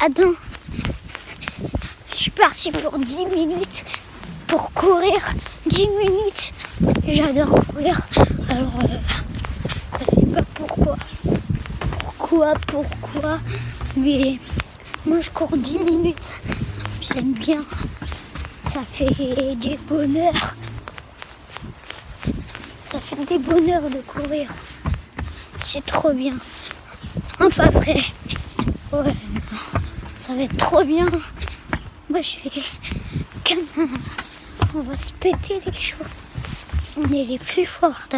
Attends. Je suis parti pour 10 minutes pour courir. 10 minutes. J'adore courir. Alors, euh, je sais pas pourquoi. Pourquoi, pourquoi. Mais moi, je cours 10 minutes. J'aime bien. Ça fait du bonheur. Ça fait des bonheurs de courir. C'est trop bien. Enfin après, ouais, ça va être trop bien. Moi je suis comme on va se péter les choses. On est les plus forts,